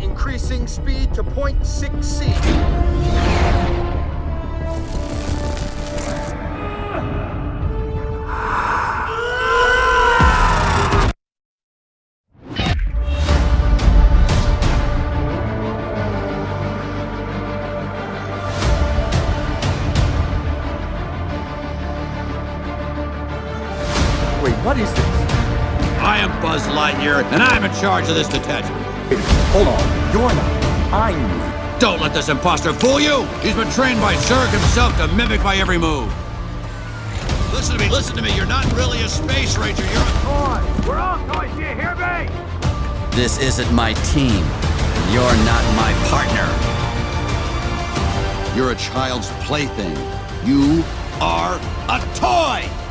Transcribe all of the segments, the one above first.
Increasing speed to 0.6 C. Wait, what is this? I am Buzz Lightyear, and I'm in charge of this detachment. Hold on. You're not. I'm you. Don't let this imposter fool you! He's been trained by Zurg himself to mimic my every move. Listen to me, listen to me. You're not really a space ranger, you're a toy. We're all toys, do you hear me? This isn't my team. You're not my partner. You're a child's plaything. You are a toy!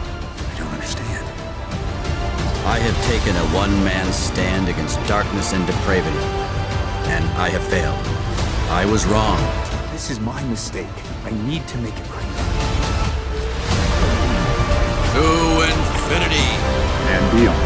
I don't understand. I have taken a one-man stand against darkness and depravity, and I have failed. I was wrong. This is my mistake. I need to make it right. To infinity And beyond.